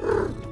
Brr.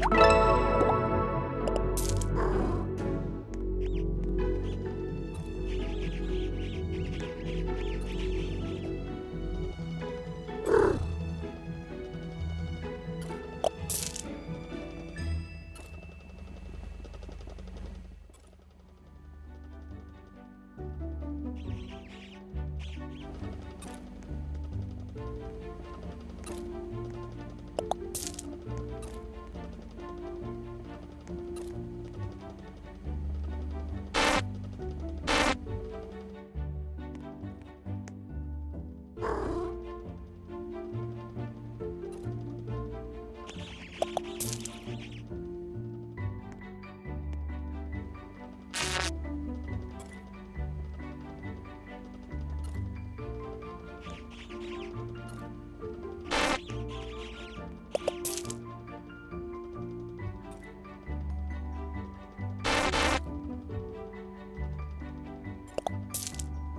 Bye.